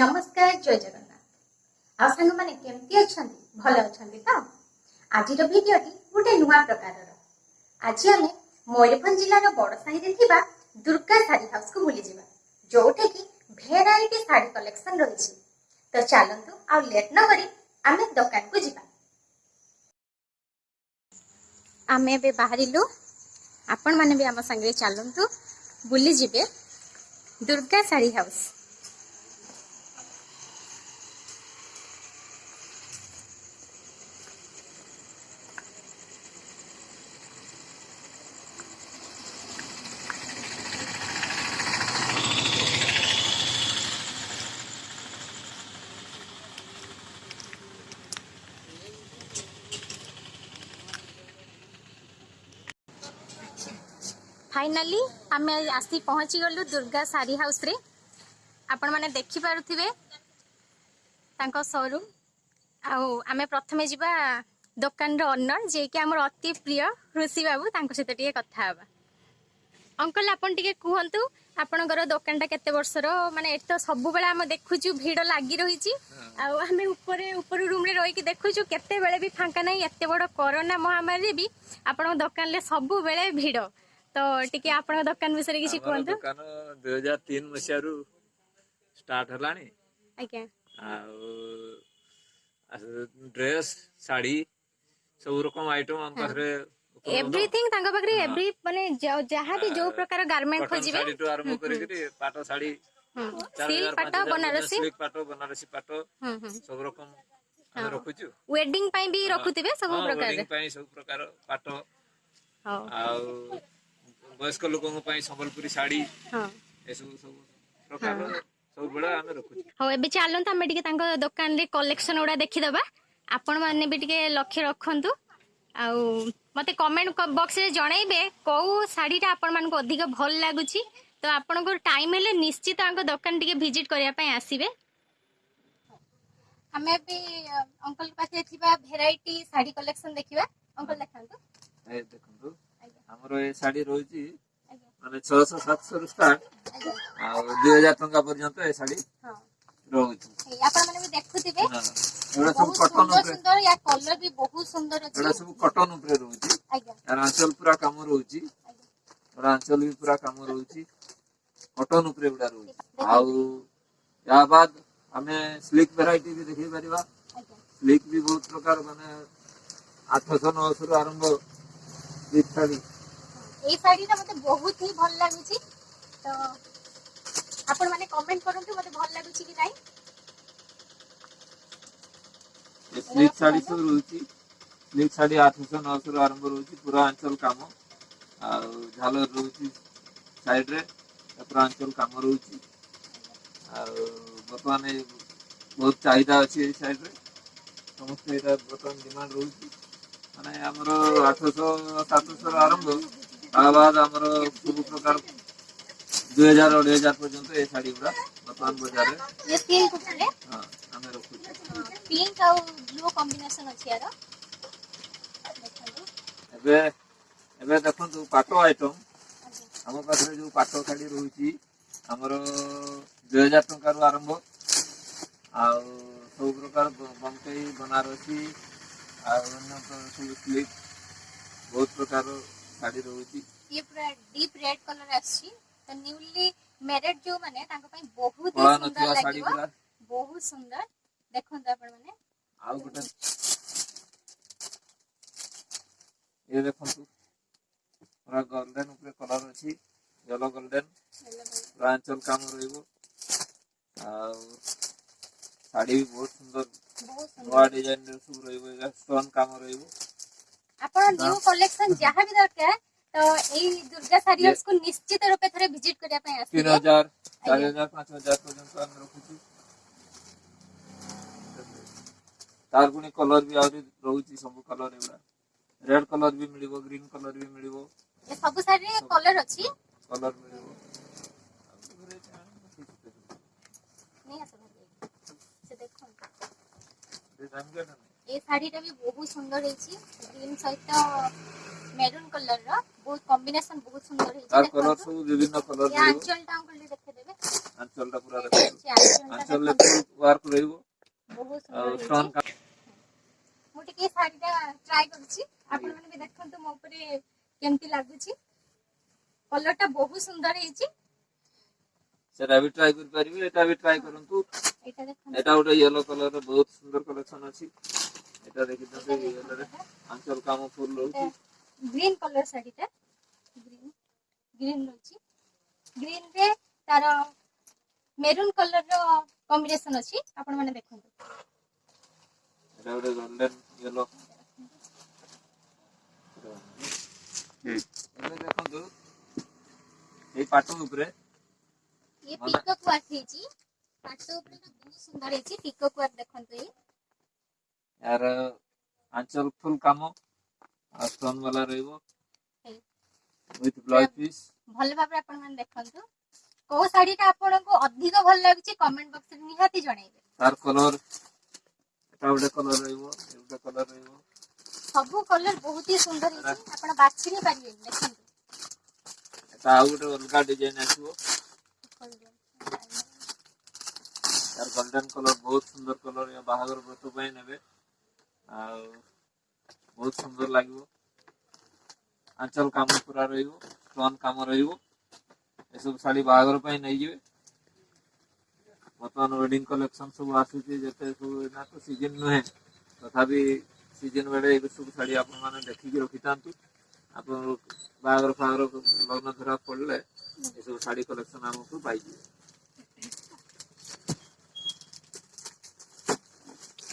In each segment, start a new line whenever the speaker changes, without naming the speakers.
নমস্কার জয় জগন্নাথ ଆଉ ସାଙ୍ଗମାନେ କେମିତି ଅଛନ୍ତି ଭଲ ଅଛନ୍ତି ତ ଆଜିର ଭିଡ଼ିଓଟି ଗୋଟେ ନୂଆ ପ୍ରକାରର ଆଜି ଆମେ ମୟୂରଭଞ୍ଜ ଜିଲ୍ଲାର ବଡ଼ ସାହିରେ ଥିବା ଦୁର୍ଗା ଶାଢ଼ୀ ହାଉସ୍କୁ ବୁଲିଯିବା ଯୋଉଠିକି ଭେରାଇଟି ଶାଢ଼ୀ କଲେକ୍ସନ୍ ରହିଛି ତ ଚାଲନ୍ତୁ ଆଉ ଲେଟ୍ ନ କରି ଆମେ ଦୋକାନକୁ ଯିବା ଆମେ ଏବେ ବାହାରିଲୁ ଆପଣମାନେ ବି ଆମ ସାଙ୍ଗରେ ଚାଲନ୍ତୁ ବୁଲିଯିବେ ଦୁର୍ଗା ଶାଢ଼ୀ ହାଉସ୍ ফাইনালি আমি আসি পৌঁছিগলু দুর্গা শাড়ি হাউসে ଆପଣମାନେ ଦେଖିପାରୁଥିବେ ତାଙ୍କ ସୋରୁମ୍ ଆଉ ଆମେ ପ୍ରଥମେ ଯିବା ଦୋକାନର ଓନର ଯିଏକି ଆମର ଅତି ପ୍ରିୟ ଋଷି ବାବୁ ତାଙ୍କ ସହିତ ଟିକେ କଥା ହେବା ଅଙ୍କଲ ଆପଣ ଟିକେ କୁହନ୍ତୁ ଆପଣଙ୍କର ଦୋକାନଟା କେତେ ବର୍ଷର ମାନେ ଏଠି ତ ସବୁବେଳେ ଆମେ ଦେଖୁଛୁ ଭିଡ଼ ଲାଗି ରହିଛି ଆଉ ଆମେ ଉପରେ ଉପର ରୁମ୍ରେ ରହିକି ଦେଖୁଛୁ କେତେବେଳେ ବି ଫାଙ୍କା ନାହିଁ ଏତେ ବଡ଼ କରୋନା ମହାମାରୀରେ ବି ଆପଣଙ୍କ ଦୋକାନରେ ସବୁବେଳେ ଭିଡ଼ ତ ଟିକେ ଆପଣଙ୍କ ଦୋକାନ ବିଷୟରେ କିଛି କୁହନ୍ତୁ
ଦୋକାନ ଦୁଇ ହଜାର ତିନି ମସିହାରୁ ଷ୍ଟାର୍ଟ ହେଲାଣି
ଆଜ୍ଞା
ଆଉ ଡ୍ରେସ୍ ଶାଢୀ ସବୁ ରକମ ଆଇଟମ୍ ଆମ ପାଖରେ
ଏଭ୍ରିଥିଙ୍ଗ ତାଙ୍କ ପାଖରେ ଏଭ୍ରି ମାନେ ଯାହା ବି ଯୋଉ ପ୍ରକାର ଗାର୍ମେଣ୍ଟ ଖୋଜିବେ
ଶାଢୀଠୁ ଆରମ୍ଭ କରିକି ପାଟ ଶାଢୀ
ସିଲ୍କ ପାଟ ବନାରସୀ
ପାଟ ବନାରସୀ ପାଟ ସବୁ ରକମ ଆମେ ରଖୁଛୁ
ୱେଡିଂ ପାଇଁ ବି ରଖୁଥିବେ ସବୁ ପ୍ରକାର
ପାଇଁ ସବୁ ପ୍ରକାର ପାଟ ଆଉ বয়স্ক লোকଙ୍କ ପାଇଁ ସମ୍ବଲପୁରୀ ଶାଢୀ ଏସବୁ ସବୁ ପ୍ରକାର ସବୁବେଳେ ଆମେ ରଖୁଛୁ
ହଉ ଏବେ ଚାଲନ୍ତୁ ଆମେ ଟିକେ ତାଙ୍କ ଦୋକାନରେ କଲେକ୍ସନ ଗୁଡା ଦେଖିଦବା ଆପଣମାନେ ବି ଟିକେ ଲକ୍ଷ୍ୟ ରଖନ୍ତୁ ଆଉ ମତେ କମେଣ୍ଟ ବକ୍ସରେ ଜଣେଇବେ କୋଉ ଶାଢୀଟା ଆପଣମାନଙ୍କୁ ଅଧିକ ଭଲ ଲାଗୁଛି ତ ଆପଣଙ୍କର ଟାଇମ୍ ହେଲେ ନିଶ୍ଚିତ ତାଙ୍କ ଦୋକାନ ଟିକେ ଭିଜିଟ୍ କରିବା ପାଇଁ ଆସିବେ ଆମେ ବି ଅଙ୍କଲ ପାଖରେ ଥିବା ଭେରାଇଟି ଶାଢୀ କଲେକ୍ସନ ଦେଖିବା ଅଙ୍କଲ ଦେଖାନ୍ତୁ
ଦେଖନ୍ତୁ ଆମର ଏ ଶାଢୀ ରହୁଛି ମାନେ ଛଅଶହ ସାତଶହରୁ ଷ୍ଟାର୍ଟ ଆଉ ଦୁଇ ହଜାର ଟଙ୍କା ପର୍ଯ୍ୟନ୍ତ ଏ ଶାଢୀ ରହୁଛି ଏଗୁଡା ସବୁ କଟନ ଉପରେ ଏଗୁଡା ସବୁ କଟନ ଉପରେ ରହୁଛି ଆର ଆଞ୍ଚଲ ପୁରା କାମ ରହୁଛି ଏଗୁଡା ଆଞ୍ଚଲ ବି ପୁରା କାମ ରହୁଛି କଟନ ଉପରେ ଏଗୁଡା ରହୁଛି ଆଉ ୟା ବାଦ ଆମେ ସ୍ଲିକ୍ ଭେରାଇଟି ବି ଦେଖେଇ ପାରିବା ସ୍ଲିକ୍ ବି ବହୁତ ପ୍ରକାର ମାନେ ଆଠଶହ ନଅଶହରୁ ଆରମ୍ଭ ସ୍ଲିକ୍ ଶାଢୀ
এই ଶାଢ଼ୀଟା ମୋତେ ବହୁତ ହିଁ ଭଲ ଲାଗୁଛି ତ ଆପଣମାନେ କମେଣ୍ଟ କରନ୍ତୁ ମୋତେ ଭଲ ଲାଗୁଛି କି ନାହିଁ
ସ୍ଲିଟ୍ ଶାଢ଼ୀ ସବୁ ରହୁଛି ସ୍ଲିଟ୍ ଶାଢ଼ୀ ଆଠଶହ ନଅଶହରୁ ଆରମ୍ଭ ରହୁଛି ପୁରା ଆଞ୍ଚଲ କାମ ଆଉ ଝାଲର ରହୁଛି ସାଇଡ଼ରେ ପୁରା ଆଞ୍ଚଲ କାମ ରହୁଛି ଆଉ ବର୍ତ୍ତମାନ ବହୁତ ଚାହିଦା ଅଛି ଏଇ ସାଇଡ଼ରେ ସମସ୍ତେ ଏଇଟା ବର୍ତ୍ତମାନ ଡିମାଣ୍ଡ ରହୁଛି ମାନେ ଆମର ଆଠଶହ ସାତଶହରୁ ଆରମ୍ଭ আবার আমার সব প্রকার দুই হাজার অড়াই হাজার পর্যন্ত এই
শাড়ি গুলা বর্তমান
বাজারে হ্যাঁ আমি
রখুছি পিঙ্ক আর ব্লু কম্বিনেশন আছে আর
ଏବେ ଏବେ ଦେଖନ୍ତୁ ପାଟ ଆଇଟମ୍ ଆମ ପାଖରେ ଯୋଉ ପାଟ ଶାଢ଼ୀ ରହୁଛି ଆମର ଦୁଇ ହଜାର ଟଙ୍କାରୁ ଆରମ୍ଭ ଆଉ ସବୁ ପ୍ରକାର ବମ୍ବେଇ ବନାରସୀ ଆଉ ଅନ୍ୟ ସବୁ ସ୍ଲିପ୍ ବହୁତ ପ୍ରକାର ଶାଢ଼ୀ ରହୁଛି
ଇଏ ପୁରା ଡିପ୍ ରେଡ୍ କଲର ଆସିଛି ତ ନ୍ୟୁଲି ମ୍ୟାରେଡ୍ ଯୋଉମାନେ ତାଙ୍କ ପାଇଁ ବହୁତ ସୁନ୍ଦର ଲାଗିବ ବହୁତ ସୁନ୍ଦର ଦେଖନ୍ତୁ ଆପଣମାନେ
ଆଉ ଗୋଟେ ଇଏ ଦେଖନ୍ତୁ ପୁରା ଗୋଲ୍ଡେନ୍ ଉପରେ କଲର ଅଛି ୟେଲୋ ଗୋଲ୍ଡେନ୍ ପୁରା ଆଞ୍ଚଲ କାମ ରହିବ ଆଉ ଶାଢ଼ୀ ବି ବହୁତ ସୁନ୍ଦର ନୂଆ ଡିଜାଇନ୍ ସବୁ ରହିବ ଏଇଟା ଷ୍ଟୋନ୍ କାମ ରହିବ
ଆପଣ ନ୍ୟୁ କଲେକ୍ସନ ଯାହା ବି ଦରକାର ତ ଏଇ ଦୁର୍ଗା ଶାଢ଼ୀ ହାଉସକୁ ନିଶ୍ଚିତ ରୂପେ ଥରେ ଭିଜିଟ କରିବା ପାଇଁ ଆସିବେ
3000 4000 5000 ପର୍ଯ୍ୟନ୍ତ ଆମେ ରଖୁଛୁ ତାର ପୁଣି କଲର ବି ଆହୁରି ରହୁଛି ସବୁ କଲର ଏଗୁଡା ରେଡ୍ କଲର ବି ମିଳିବ ଗ୍ରୀନ କଲର ବି ମିଳିବ
ଏ ସବୁ ଶାଢ଼ୀରେ କଲର ଅଛି
କଲର ମିଳିବ
ଏ ଶାଢ଼ୀଟା ବି ବହୁତ ସୁନ୍ଦର ହେଇଛି ଗ୍ରୀନ୍ ସହିତ ମେରୁନ୍ କଲର ବହୁତ କମ୍ବିନେସନ ବହୁତ ସୁନ୍ଦର ହେଇଛି
ତାର କଲର ୱାର୍କ ରହିବ
ବହୁତ ମୁଁ ଟିକେ ଶାଢ଼ୀଟା ଟ୍ରାଏ କରୁଛି ଆପଣ ମାନେ ବି ଦେଖନ୍ତୁ ମୋ ଉପରେ କେମିତି ଲାଗୁଛି କଲରଟା ବହୁତ ସୁନ୍ଦର ହେଇଛି
ସେଟା ବି ଟ୍ରାଏ କରିପାରିବେ ଏଟା ବି ଟ୍ରାଏ କରନ୍ତୁ এটা ওটা ইয়েলো কালার বহুত সুন্দর কালেকশন আছে এটা দেখি তো ইয়েলো আঞ্চল কাম ফুল রয়েছে
গ্রিন কালার শাড়িটা গ্রিন গ্রিন রয়েছে গ্রিন রে তার মেরুন কালার র কম্বিনেশন আছে আপন মানে দেখুন
এটা ওটা গোল্ডেন ইয়েলো ଏବେ ଦେଖନ୍ତୁ ଏଇ ପାଟ ଉପରେ
ଇଏ ପିକକୁ ଆସିଛି ପାଟ ଉପରେ ବହୁତ ସୁନ୍ଦର ହେଇଛି ପିକୋ କୁଆର ଦେଖନ୍ତୁ ଏଇ
ୟାର ଆଞ୍ଚଲ ଫୁଲ କାମ ଆଉ ଷ୍ଟୋନ୍ ବାଲା ରହିବ ୱିଥ୍ ବ୍ଲାଉଜ ପିସ୍
ଭଲ ଭାବରେ ଆପଣମାନେ ଦେଖନ୍ତୁ କୋଉ ଶାଢୀଟା ଆପଣଙ୍କୁ ଅଧିକ ଭଲ ଲାଗୁଛି କମେଣ୍ଟ ବକ୍ସରେ ନିହାତି ଜଣାଇବେ
ତାର କଲର ଏଟା ଗୋଟେ କଲର ରହିବ ଏଗୁଟା କଲର ରହିବ
ସବୁ କଲର ବହୁତ ହି ସୁନ୍ଦର ହେଇଛି ଆପଣ ବାଛି ବି ପାରିବେନି ଦେଖନ୍ତୁ
ଏଟା ଆଉ ଗୋଟେ ଅଲଗା ଡିଜାଇନ ଆସିବ यार गोल्डन कलर बहुत सुंदर कलर या बाहागर व्रत पाई नेबे ଆଉ ବହୁତ ସୁନ୍ଦର ଲାଗିବ ଆଞ୍ଚଲ କାମ ପୁରା ରହିବ ଷ୍ଟୋନ୍ କାମ ରହିବ ଏସବୁ ଶାଢ଼ୀ ବାହାଘର ପାଇଁ ନେଇଯିବେ ବର୍ତ୍ତମାନ ୱେଡିଂ କଲେକ୍ସନ ସବୁ ଆସୁଛି ଯେତେ ସବୁ ଏଇନା ତ ସିଜନ ନୁହେଁ ତଥାପି ସିଜନ ବେଳେ ଏବେ ସବୁ ଶାଢ଼ୀ ଆପଣମାନେ ଦେଖିକି ରଖିଥାନ୍ତୁ ଆପଣ ବାହାଘର ଫାହାଘର ଲଗ୍ନ ଧରା ପଡ଼ିଲେ ଏସବୁ ଶାଢ଼ୀ କଲେକ୍ସନ ଆମକୁ ପାଇଯିବେ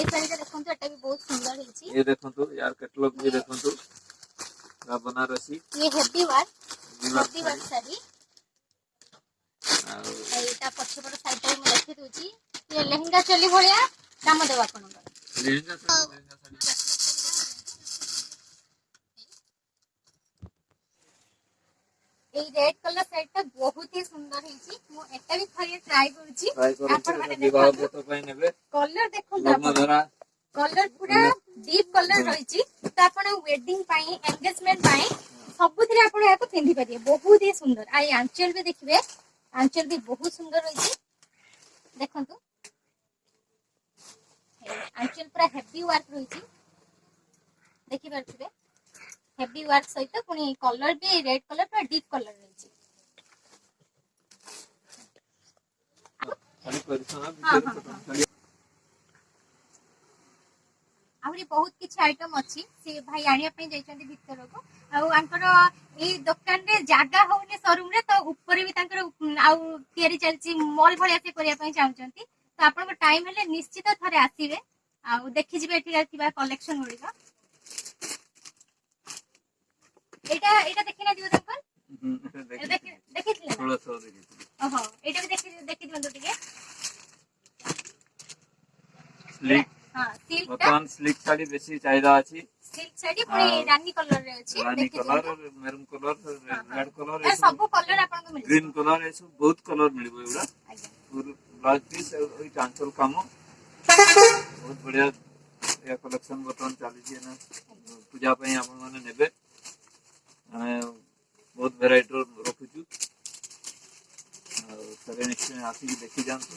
এই ଶାଢ଼ୀଟା ଦେଖନ୍ତୁ ଏଟା ବି ବହୁତ ସୁନ୍ଦର ହେଇଛି
ये देखो यार कैटलॉग भी देखो तो बनारसी
ये heavy work heavy work sari
ଆଉ
ଏଇଟା ପଛପଟ ସାଇଡ଼୍ଟା ବି ମୁଁ ଦେଖି ଦେଉଛି ये ଲେହେଙ୍ଗା ଚୋଲି ଭଳିଆ ଦାମ ଦେବ ଆପଣଙ୍କର ଲେହେଙ୍ଗା ଲେହେଙ୍ଗା ଶାଢ଼ୀ এই রেড কলর শাড়িটা বহুত হি সুন্দর হইছি মু এটা বি
থরে ট্রাই
করছি আপন
মানে
বিবাহ
ব্রত পাই নেবে
কলর দেখুন
কলর
পুরা
ডিপ
কলর রইছি তো আপন ওয়েডিং পাই এনগেজমেন্ট পাই সবুথিরে আপন ইয়াকো পিন্ধি পারিবে বহুত হি সুন্দর আই আঞ্চল বি দেখিবে আঞ্চল বি বহুত সুন্দর রইছি দেখন্তু আঞ্চল পুরা হেভি ওয়ার্ক রইছি দেখি পারছিবে ହେଭି ୱାର୍କ ସହିତ ପୁଣି କଲର ବି ରେଡ୍ କଲର ପୁରା ଡିପ୍ କଲର ରହିଛି ଆହୁରି ବହୁତ କିଛି ଆଇଟମ ଅଛି ସେ ଭାଇ ଆଣିବା ପାଇଁ ଯାଇଛନ୍ତି ଭିତରକୁ ଆଉ ଆଙ୍କର ଏଇ ଦୋକାନରେ ଜାଗା ହଉନି ସୋରୁମରେ ତ ଉପରେ ବି ତାଙ୍କର ଆଉ ତିଆରି ଚାଲିଛି ମଲ ଭଳିଆ ସେ କରିବା ପାଇଁ ଚାହୁଁଛନ୍ତି ତ ଆପଣଙ୍କ ଟାଇମ ହେଲେ ନିଶ୍ଚିତ ଥରେ ଆସିବେ ଆଉ ଦେଖିଯିବେ ଏଠିକାର ଥିବା କଲେକ୍ସନ ଗୁଡିକ এটা এটা
দেখে না
দিও দেখবেন দেখেছিলেন থোড়া থোড়া দেখেছি ওহো
এটা
भी দেখে দেখে
দিবেন দুটিকে স্লিক হ্যাঁ সিল্ক বর্তমান
স্লিক শাড়ি বেশি
চাহিদা
আছে সিল্ক শাড়ি পুরি
রানী
কলর
রে
আছে
রানী colour maroon colour
red
colour
এ সব কলর আপনাকে
মিলিব গ্রিন কলর এ সব বহুত কলর
মিলিব
এগুলা আজ্ঞা ব্লাউজ পিস ওই টাঙ্কল কাম বহুত বড়িয়া या कलेक्शन बर्तमान चली पूजा आप नेबे ଆମେ ବହୁତ ଭେରାଇଟିର ରଖୁଛୁ ଆଉ ଥରେ ନିଶ୍ଚୟ ଆସିକି ଦେଖି ଯାଆନ୍ତୁ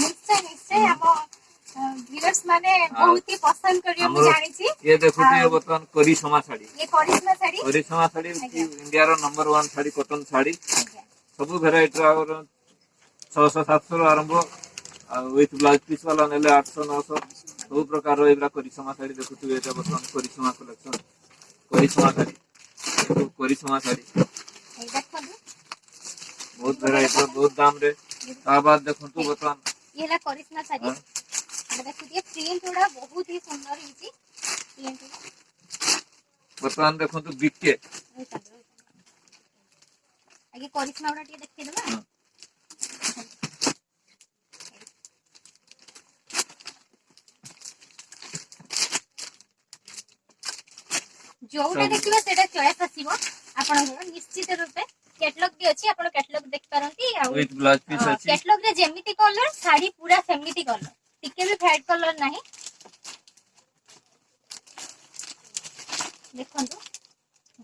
ନିଶ୍ଚୟ ନିଶ୍ଚୟ
ଦେଖୁଥିବେ ବର୍ତ୍ତମାନ କରିସମା ଶାଢୀ କରିସମା ଶାଢୀ ଇଣ୍ଡିଆର ନମ୍ବର 1 ଶାଢୀ କଟନ ଶାଢୀ ସବୁ ଭେରାଇଟିର ଆମର 600 700 ରୁ ଆରମ୍ଭ ଆଉ ୱିଥ୍ ବ୍ଲାଉଜ୍ ପିସ୍ ବାଲା ନେଲେ 800 900 ସବୁ ପ୍ରକାରର ଏଗୁଡ଼ା କରିସମା ଶାଢୀ ଦେଖୁଥିବେ ଏଇଟା ବର୍ତ୍ତମାନ କରିସମା କଲେକ୍ସନ କରିସମା ଶାଢୀ କରିଛୁ ମା ଶାଢ଼ୀ ବହୁତ ଭେରାଇଟିର ବହୁତ ଦାମରେ ତା ବାଦ ଦେଖନ୍ତୁ ବର୍ତ୍ତମାନ
ଇଏ ହେଲା କରିସ୍ମା ଶାଢ଼ୀ ଦେଖୁଥିବେ ପ୍ରିଣ୍ଟ ଗୁଡା ବହୁତ ହି ସୁନ୍ଦର ହେଇଛି ପ୍ରିଣ୍ଟ
ବର୍ତ୍ତମାନ ଦେଖନ୍ତୁ ବିକେ
ଆଗେ କରିସ୍ମା ଗୁଡା ଟିକେ ଦେଖେଇ
ଦେବା
ଯୋଉଟା ଦେଖିବେ ସେଇଟା ଚଏସ୍ ଆସିବ ଆପଣଙ୍କର ନିଶ୍ଚିତ ରୂପେ କ୍ୟାଟଲଗ୍ ବି ଅଛି ଆପଣ କ୍ୟାଟଲଗ୍ ଦେଖିପାରନ୍ତି ଆଉ କ୍ୟାଟଲଗ୍ ରେ ଯେମିତି କଲର ଶାଢୀ ପୁରା ସେମିତି କଲର ଟିକେ ବି ଫ୍ୟାଟ୍ କଲର ନାହିଁ ଦେଖନ୍ତୁ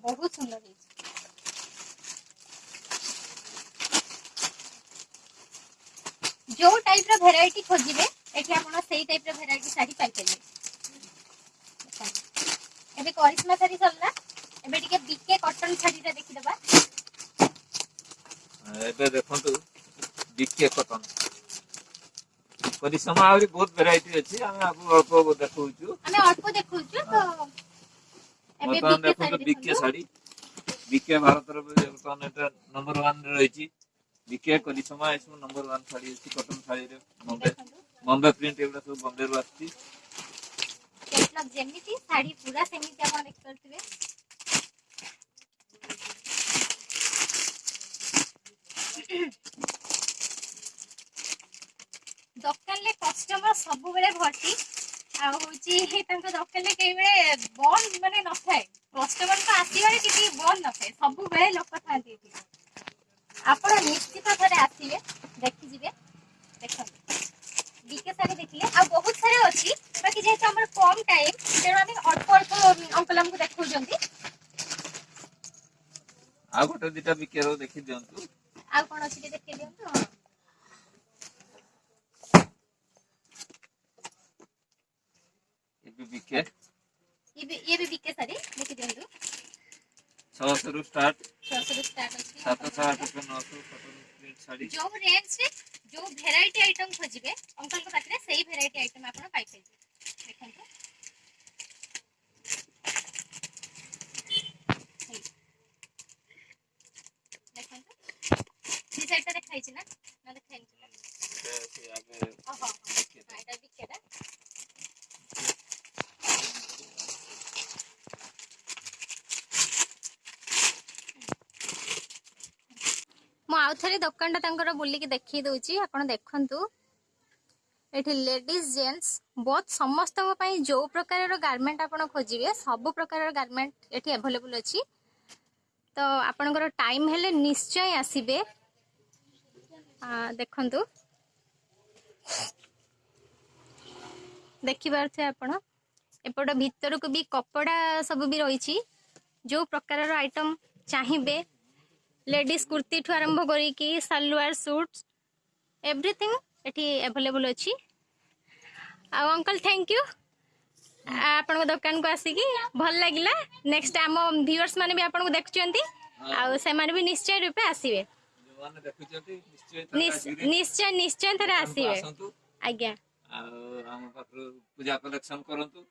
ବହୁତ ସୁନ୍ଦର ହେଇଛି ଯୋଉ ଟାଇପ୍ର ଭେରାଇଟି ଖୋଜିବେ ଏଠି ଆପଣ ସେଇ ଟାଇପ୍ର ଭେରାଇଟି ଶାଢ଼ୀ ପାଇପାରିବେ ଏବେ କରିସ୍ମା ଶାଢ଼ୀ ସରିଲା ଏବେ ଟିକେ ବିକେ କଟନ ଶାଢ଼ୀଟା ଦେଖିଦେବା
ଏବେ ଦେଖନ୍ତୁ ବିକେ କଟନ ପରିଶ୍ରମ ଆହୁରି ବହୁତ ଭେରାଇଟି ଅଛି ଆମେ ଆଗକୁ ଅଳ୍ପ ଦେଖଉଛୁ
ଆମେ ଅଳ୍ପ ଦେଖଉଛୁ ତ ଏବେ
ଦେଖନ୍ତୁ ବିକେ ଶାଢ଼ୀ
বিকে ভারতের বর্তমানে এটা নম্বর ওয়ান রয়েছে বিকে করিসমা এসব নম্বর ওয়ান শাড়ি আছে কটন শাড়ি বম্বে বম্বে প্রিন্ট এগুলো সব বম্বে আসছে मतलब जेमिति साड़ी पूरा सेमिति आप देखिपे দোকান কষ্টমর সবুলে ভর্তি আোকানে কেবে বন্ধ মানে নথায় কষ্টমর আসবার কিছু বন্ধ নথায় সবুলে লোক থাকে
আপনার ଗୋଟେ ଦିଟା ବିକେର ଦେଖି ଦିଅନ୍ତୁ
ଆଉ କ'ଣ ଅଛି ଟିକେ ଦେଖି ଦିଅନ୍ତୁ
ଏବେ ବିକେ
ଇଏ ବି ବିକେ ସାରି ଦେଖି ଦିଅନ୍ତୁ
ଛଅଶହରୁ ଷ୍ଟାର୍ଟ
ଛଅଶହରୁ ଷ୍ଟାର୍ଟ ଅଛି
ସାତଶହ ଆଠଶହ ନଅଶହ ଶାଢ଼ୀ
ଯୋଉ ରେଞ୍ଜରେ ଯୋଉ ଭେରାଇଟି ଆଇଟମ୍ ଖୋଜିବେ ଅଙ୍କଲଙ୍କ ପାଖରେ ସେଇ ଭେରାଇଟି ଆଇଟମ୍ ଆପଣ ପାଇପାରିବେ
খাইছি
না
নাহলে
খাইনি এটা বিখ্যাত ମୁଁ ଆଉ ଥରେ ଦୋକାନଟା ତାଙ୍କର ବୁଲିକି ଦେଖେଇ ଦେଉଛି ଆପଣ ଦେଖନ୍ତୁ ଏଠି ଲେଡ଼ିଜ୍ ଜେଣ୍ଟସ୍ ବହୁତ ସମସ୍ତଙ୍କ ପାଇଁ ଯେଉଁ ପ୍ରକାରର ଗାର୍ମେଣ୍ଟ ଆପଣ ଖୋଜିବେ ସବୁ ପ୍ରକାରର ଗାର୍ମେଣ୍ଟ ଏଠି ଆଭେଲେବୁଲ୍ ଅଛି ତ ଆପଣଙ୍କର ଟାଇମ୍ ହେଲେ ନିଶ୍ଚୟ ଆସିବେ ଦେଖନ୍ତୁ ଦେଖିପାରୁଥିବେ ଆପଣ ଏପଟ ଭିତରକୁ ବି କପଡ଼ା ସବୁ ବି ରହିଛି ଯେଉଁ ପ୍ରକାରର ଆଇଟମ୍ ଚାହିଁବେ ଲେଡ଼ିଜ୍ କୁର୍ତ୍ତୀଠୁ ଆରମ୍ଭ କରିକି ସାଲୱାର ସୁଟ୍ ଏଭ୍ରିଥିଙ୍ଗ ଏଠି ଆଭେଲେବୁଲ୍ ଅଛି ଆଉ ଅଙ୍କଲ୍ ଥ୍ୟାଙ୍କ ୟୁ ଆପଣଙ୍କ ଦୋକାନକୁ ଆସିକି ଭଲ ଲାଗିଲା ନେକ୍ସଟ ଆମ ଭିଉଅର୍ସ ମାନେ ବି ଆପଣଙ୍କୁ ଦେଖୁଛନ୍ତି ଆଉ ସେମାନେ ବି ନିଶ୍ଚୟ ରୂପେ ଆସିବେ
ନିଶ୍ଚୟ
ନିଶ୍ଚୟ ଥରେ ଆସିବେ ଆଜ୍ଞା
ଆଉ ଆମ ପାଖରୁ ପୂଜା କଲେକ୍ସନ କରନ୍ତୁ